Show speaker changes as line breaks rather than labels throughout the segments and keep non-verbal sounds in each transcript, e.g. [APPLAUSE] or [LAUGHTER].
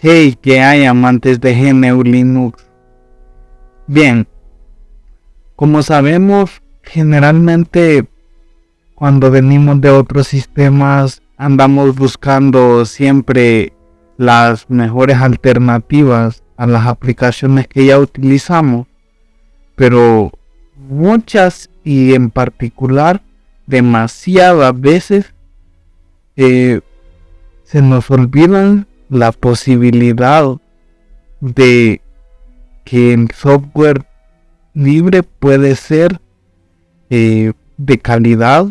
Hey, que hay amantes de GNU Linux. Bien, como sabemos, generalmente cuando venimos de otros sistemas andamos buscando siempre las mejores alternativas a las aplicaciones que ya utilizamos, pero muchas y en particular demasiadas veces eh, se nos olvidan la posibilidad de que el software libre puede ser eh, de calidad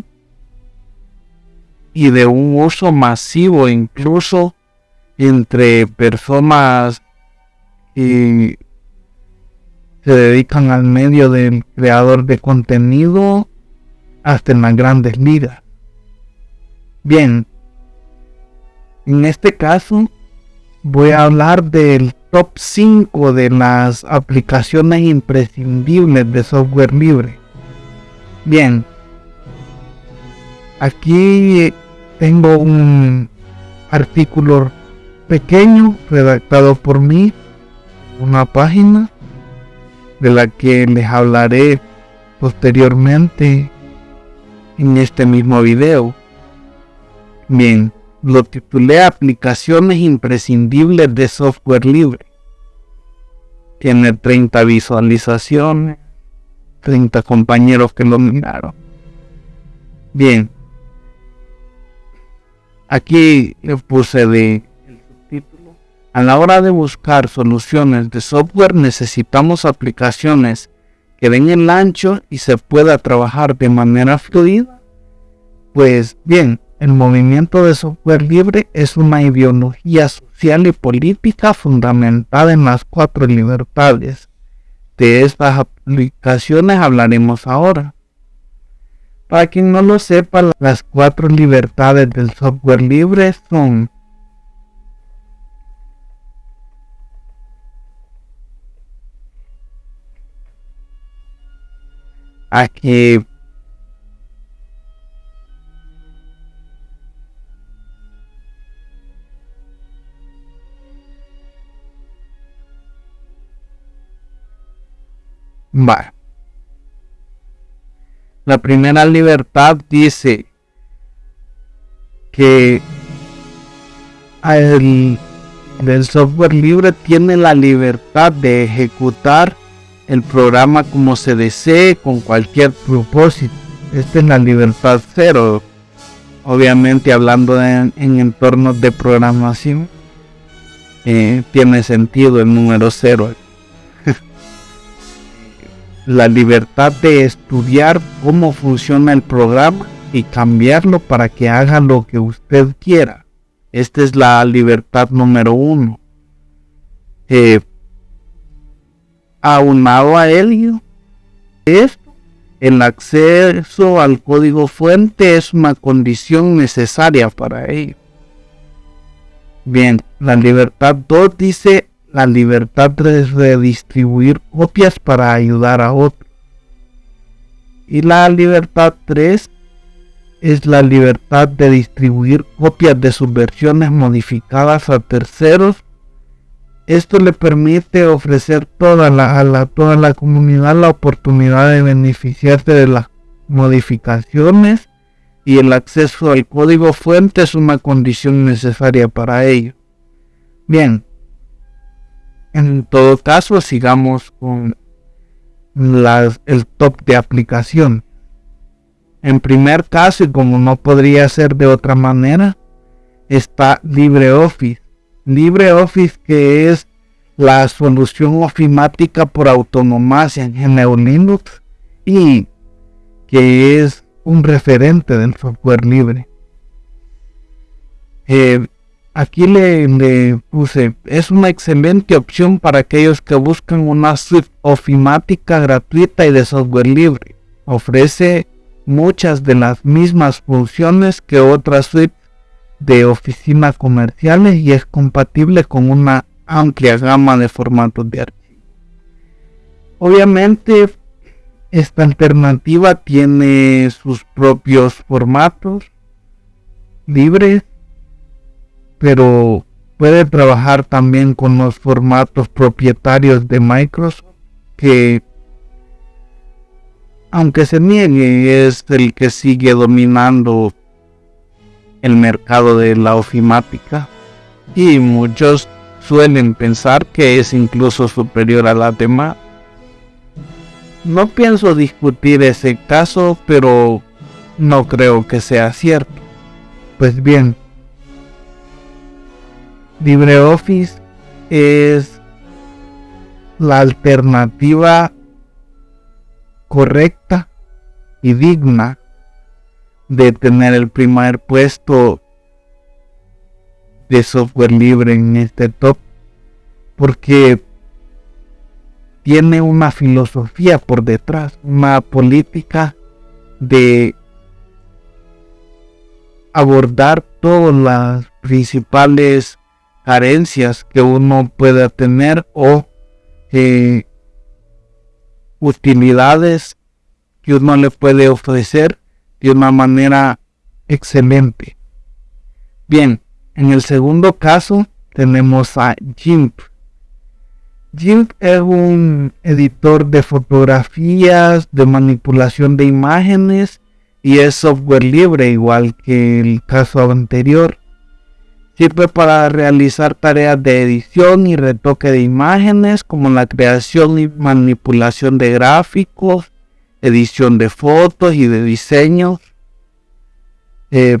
y de un uso masivo incluso entre personas que se dedican al medio del creador de contenido hasta en las grandes ligas. Bien, en este caso voy a hablar del top 5 de las aplicaciones imprescindibles de software libre. Bien, aquí tengo un artículo pequeño redactado por mí, una página de la que les hablaré posteriormente en este mismo video. Bien, lo titulé Aplicaciones imprescindibles de software libre. Tiene 30 visualizaciones, 30 compañeros que lo miraron. Bien, aquí le puse de el subtítulo. A la hora de buscar soluciones de software necesitamos aplicaciones que den el ancho y se pueda trabajar de manera fluida. Pues bien, el movimiento de software libre es una ideología social y política fundamentada en las cuatro libertades. De estas aplicaciones hablaremos ahora. Para quien no lo sepa, las cuatro libertades del software libre son aquí Va. La primera libertad dice que el, el software libre tiene la libertad de ejecutar el programa como se desee con cualquier propósito. Esta es la libertad cero. Obviamente hablando en entornos de programación, eh, tiene sentido el número cero la libertad de estudiar cómo funciona el programa y cambiarlo para que haga lo que usted quiera. Esta es la libertad número uno. Eh, aunado a ello, esto, el acceso al código fuente es una condición necesaria para ello. Bien, la libertad 2 dice la libertad de redistribuir copias para ayudar a otros. Y la libertad 3 es la libertad de distribuir copias de sus versiones modificadas a terceros. Esto le permite ofrecer toda la, a la, toda la comunidad la oportunidad de beneficiarse de las modificaciones y el acceso al código fuente es una condición necesaria para ello. Bien, en todo caso, sigamos con el top de aplicación. En primer caso, y como no podría ser de otra manera, está LibreOffice. LibreOffice que es la solución ofimática por autonomía en GNU Linux y que es un referente del software libre. Eh, Aquí le, puse, es una excelente opción para aquellos que buscan una suite ofimática gratuita y de software libre. Ofrece muchas de las mismas funciones que otras suites de oficinas comerciales y es compatible con una amplia gama de formatos de archivo. Obviamente, esta alternativa tiene sus propios formatos libres pero puede trabajar también con los formatos propietarios de Microsoft que aunque se niegue es el que sigue dominando el mercado de la ofimática y muchos suelen pensar que es incluso superior a la demás. No pienso discutir ese caso, pero no creo que sea cierto. Pues bien, LibreOffice es la alternativa correcta y digna de tener el primer puesto de software libre en este top porque tiene una filosofía por detrás, una política de abordar todas las principales carencias que uno pueda tener o eh, utilidades que uno le puede ofrecer de una manera excelente. Bien, en el segundo caso tenemos a GIMP. GIMP es un editor de fotografías, de manipulación de imágenes y es software libre igual que el caso anterior. Sirve para realizar tareas de edición y retoque de imágenes como la creación y manipulación de gráficos, edición de fotos y de diseños. Eh,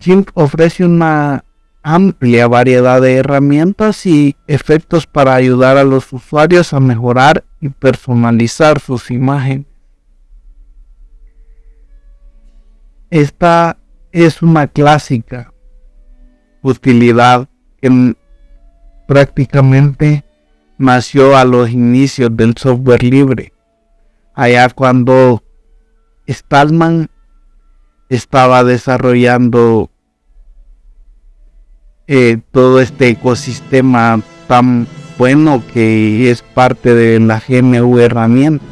GIMP ofrece una amplia variedad de herramientas y efectos para ayudar a los usuarios a mejorar y personalizar sus imágenes. Esta es una clásica utilidad que prácticamente nació a los inicios del software libre. Allá cuando Stallman estaba desarrollando eh, todo este ecosistema tan bueno que es parte de la GNU herramienta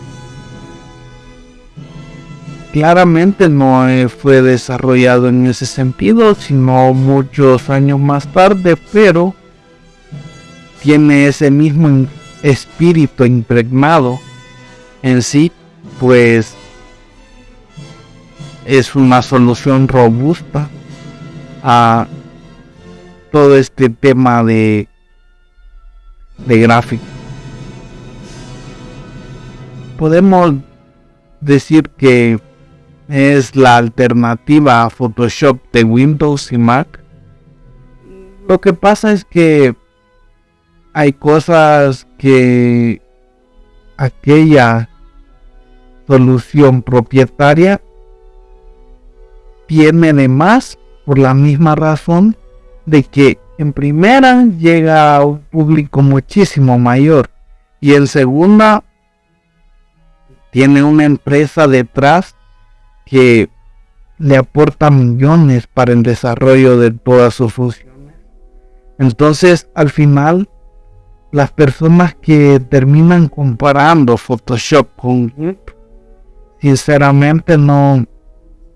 claramente no eh, fue desarrollado en ese sentido, sino muchos años más tarde, pero tiene ese mismo espíritu impregnado en sí, pues es una solución robusta a todo este tema de, de gráfico. Podemos decir que es la alternativa a Photoshop de Windows y Mac. Lo que pasa es que hay cosas que aquella solución propietaria tiene de más por la misma razón de que en primera llega a un público muchísimo mayor y en segunda tiene una empresa detrás que le aporta millones para el desarrollo de todas sus funciones. Entonces, al final, las personas que terminan comparando Photoshop con GIMP, sinceramente no,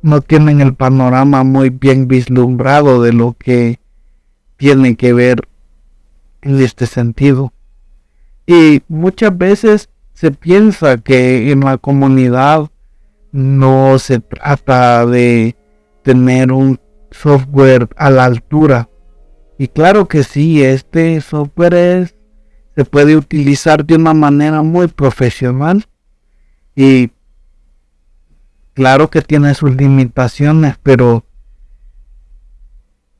no tienen el panorama muy bien vislumbrado de lo que tiene que ver en este sentido. Y muchas veces se piensa que en la comunidad no se trata de tener un software a la altura. Y claro que sí, este software se puede utilizar de una manera muy profesional y claro que tiene sus limitaciones, pero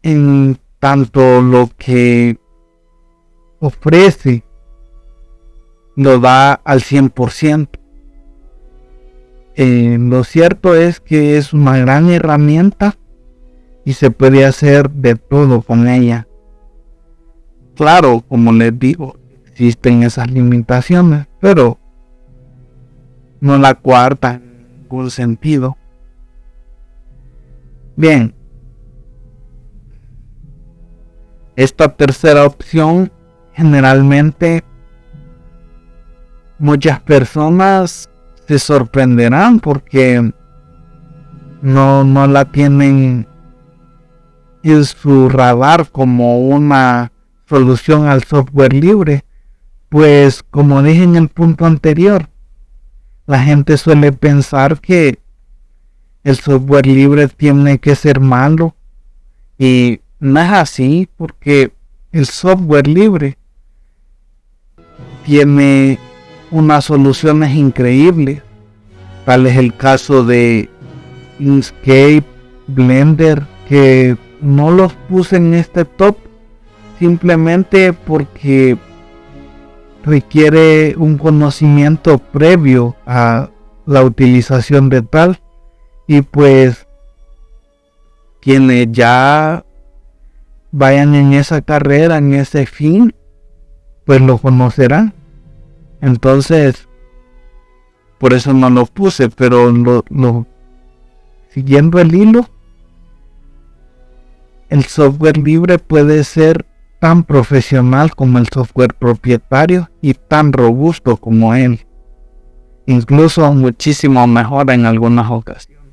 en tanto lo que ofrece lo da al 100%. Eh, lo cierto es que es una gran herramienta y se puede hacer de todo con ella. Claro, como les digo, existen esas limitaciones, pero no la cuarta en ningún sentido. Bien, esta tercera opción generalmente muchas personas se sorprenderán porque no, no la tienen en su radar como una solución al software libre, pues como dije en el punto anterior, la gente suele pensar que el software libre tiene que ser malo. Y no es así porque el software libre tiene unas soluciones increíbles. Tal es el caso de Inkscape, Blender, que no los puse en este top simplemente porque requiere un conocimiento previo a la utilización de tal y pues quienes ya vayan en esa carrera, en ese fin, pues lo conocerán. Entonces, por eso no lo puse, pero lo, siguiendo el hilo, el software libre puede ser tan profesional como el software propietario y tan robusto como él. Incluso muchísimo mejor en algunas ocasiones.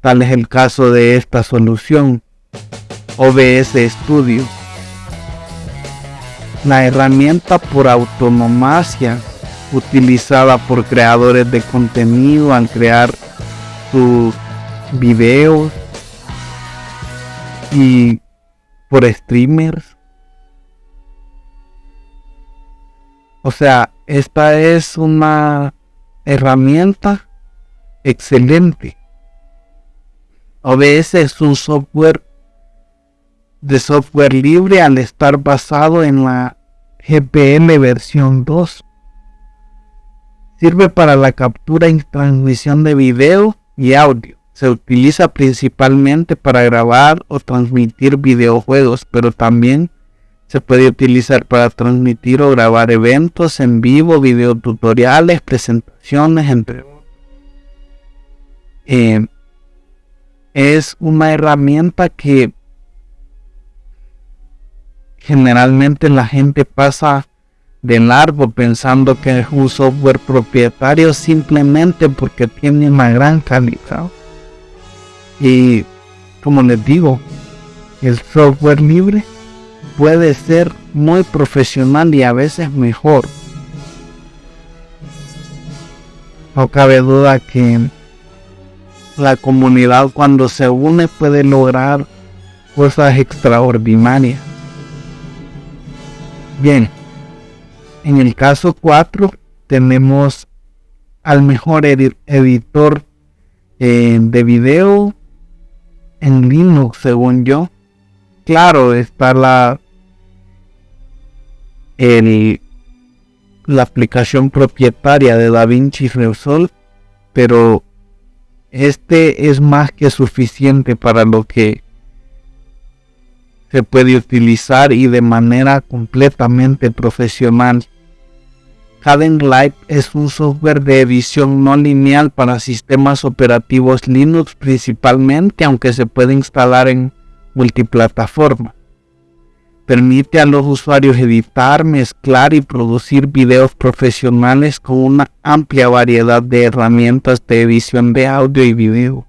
Tal es el caso de esta solución OBS Studio. La herramienta por autonomacia utilizada por creadores de contenido al crear sus videos y por streamers. O sea, esta es una herramienta excelente OBS es un software de software libre al estar basado en la GPL versión 2. Sirve para la captura y transmisión de video y audio. Se utiliza principalmente para grabar o transmitir videojuegos, pero también se puede utilizar para transmitir o grabar eventos en vivo, videotutoriales, presentaciones, entre otros. Eh, es una herramienta que generalmente la gente pasa de largo pensando que es un software propietario simplemente porque tiene una gran calidad. Y como les digo, el software libre puede ser muy profesional y a veces mejor. No cabe duda que la comunidad cuando se une puede lograr cosas extraordinarias. Bien, en el caso 4 tenemos al mejor editor eh, de video en Linux, según yo. Claro, está la el, la aplicación propietaria de DaVinci Resolve, pero este es más que suficiente para lo que se puede utilizar y de manera completamente profesional. Light es un software de edición no lineal para sistemas operativos Linux principalmente, aunque se puede instalar en multiplataforma. Permite a los usuarios editar, mezclar y producir videos profesionales con una amplia variedad de herramientas de edición de audio y video.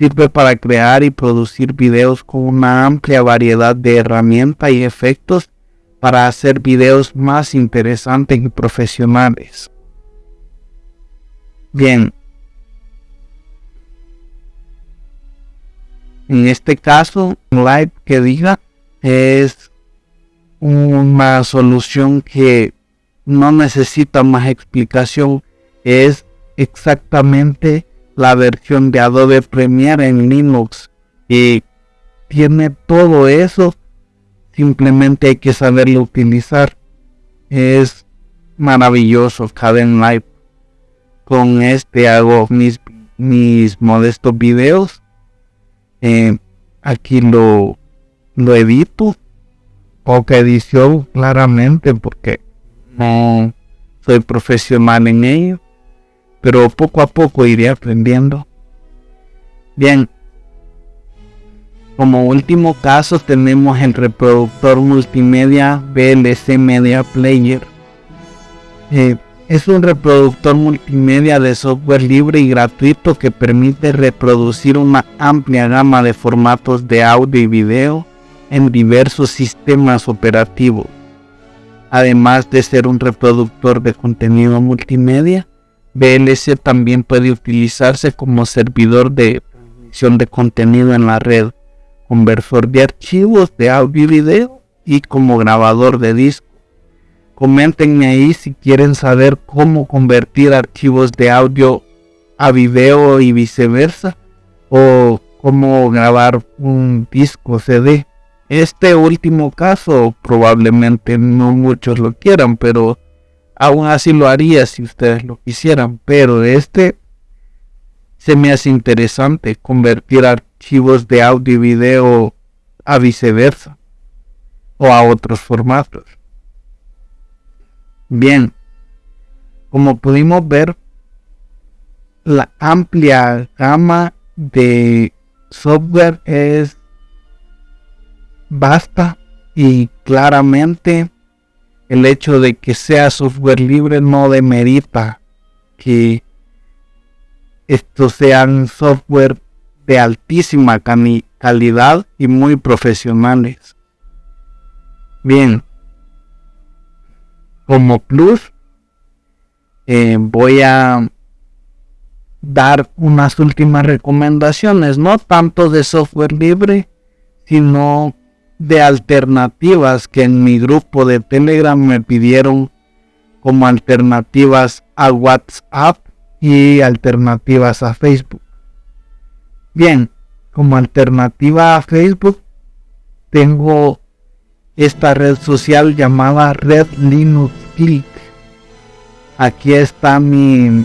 Sirve para crear y producir videos con una amplia variedad de herramientas y efectos para hacer videos más interesantes y profesionales. Bien. En este caso, Live que diga es una solución que no necesita más explicación. Es exactamente la versión de Adobe Premiere en Linux y tiene todo eso. Simplemente hay que saberlo utilizar. Es maravilloso Caden Live. Con este hago mis, mis modestos videos. Eh, aquí lo lo edito. Poca edición, claramente, porque no soy profesional en ello. Pero poco a poco iré aprendiendo. Bien. Como último caso tenemos el reproductor multimedia VLC Media Player. Eh, es un reproductor multimedia de software libre y gratuito que permite reproducir una amplia gama de formatos de audio y video en diversos sistemas operativos. Además de ser un reproductor de contenido multimedia, VLC también puede utilizarse como servidor de transmisión de contenido en la red, conversor de archivos de audio y video y como grabador de disco. Coméntenme ahí si quieren saber cómo convertir archivos de audio a video y viceversa o cómo grabar un disco CD. Este último caso probablemente no muchos lo quieran, pero aún así lo haría si ustedes lo quisieran. Pero este se me hace interesante convertir archivos de audio y video a viceversa o a otros formatos. Bien, como pudimos ver, la amplia gama de software es vasta y claramente el hecho de que sea software libre no demerita que estos sean software de altísima calidad y muy profesionales. Bien, como plus eh, voy a dar unas últimas recomendaciones, no tanto de software libre, sino de alternativas que en mi grupo de Telegram me pidieron como alternativas a WhatsApp y alternativas a Facebook. Bien, como alternativa a Facebook tengo esta red social llamada Red Linux Click. Aquí está mi,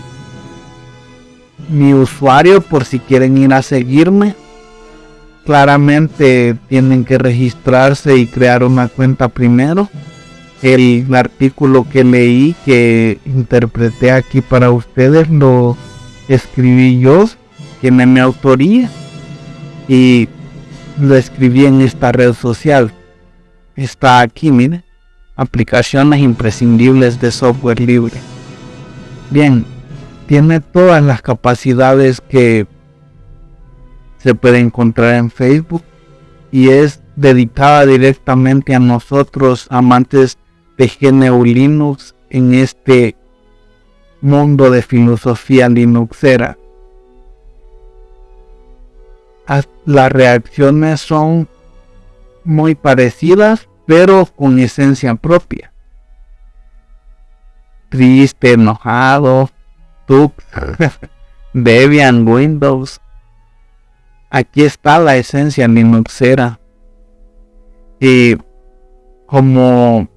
mi usuario por si quieren ir a seguirme. Claramente tienen que registrarse y crear una cuenta primero. El artículo que leí, que interpreté aquí para ustedes, lo escribí yo, tiene mi autoría y lo escribí en esta red social está aquí, mire. Aplicaciones imprescindibles de software libre. Bien, tiene todas las capacidades que se puede encontrar en Facebook y es dedicada directamente a nosotros amantes de GNU Linux en este mundo de filosofía linuxera. Las reacciones son muy parecidas, pero con esencia propia. Triste, enojado, Tux, [LAUGHS] Debian, Windows. Aquí está la esencia Linuxera. Y como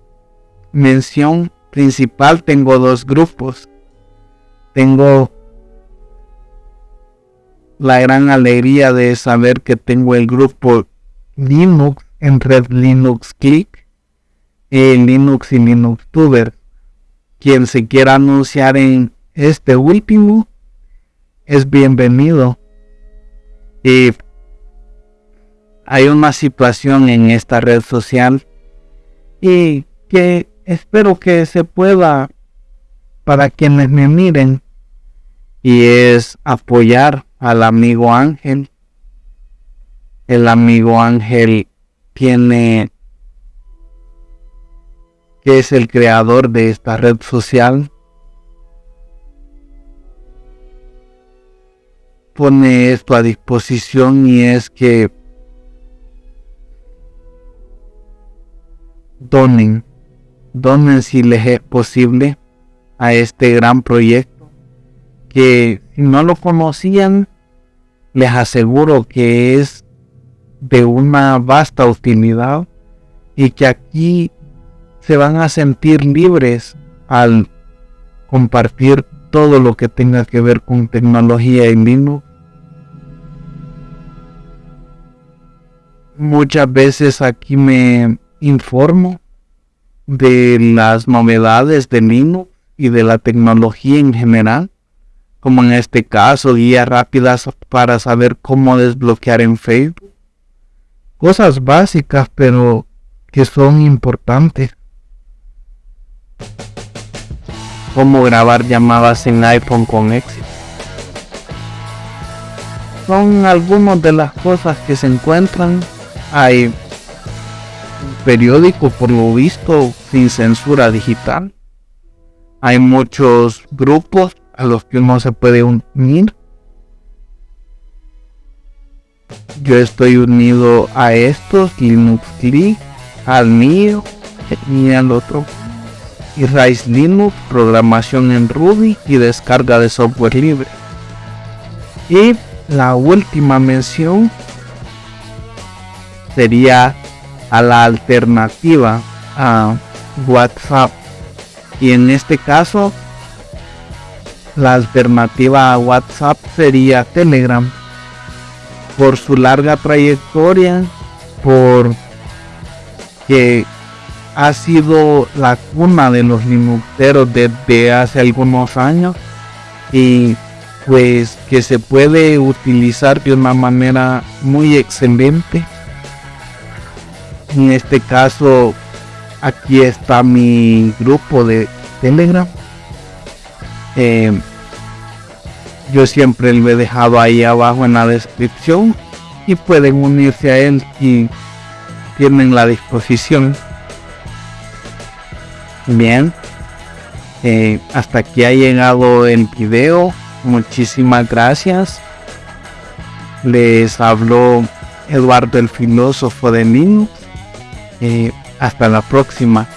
mención principal tengo dos grupos. Tengo la gran alegría de saber que tengo el grupo Linux en Red Linux Click, en Linux y Linux Tuber. Quien se quiera anunciar en este último es bienvenido. Y hay una situación en esta red social y que espero que se pueda para quienes me miren y es apoyar al amigo Ángel. El amigo Ángel tiene que es el creador de esta red social pone esto a disposición y es que donen, donen si les es posible a este gran proyecto que si no lo conocían les aseguro que es de una vasta utilidad y que aquí se van a sentir libres al compartir todo lo que tenga que ver con tecnología en Linux. Muchas veces aquí me informo de las novedades de Linux y de la tecnología en general, como en este caso guías rápidas para saber cómo desbloquear en Facebook cosas básicas, pero que son importantes. cómo grabar llamadas en iPhone con éxito. Son algunas de las cosas que se encuentran. Hay periódico por lo visto sin censura digital. Hay muchos grupos a los que uno se puede unir. Yo estoy unido a estos, Linux Click, al mío y al otro. Y Rise Linux, programación en Ruby y descarga de software libre. Y la última mención sería a la alternativa a WhatsApp. Y en este caso, la alternativa a WhatsApp sería Telegram. Por su larga trayectoria, por que ha sido la cuna de los Linuxeros desde hace algunos años y pues que se puede utilizar de una manera muy excelente. En este caso, aquí está mi grupo de Telegram. Eh, yo siempre lo he dejado ahí abajo en la descripción y pueden unirse a él si tienen la disposición. Bien, eh, hasta aquí ha llegado el video. Muchísimas gracias. Les habló Eduardo el filósofo de Linux. Eh, hasta la próxima.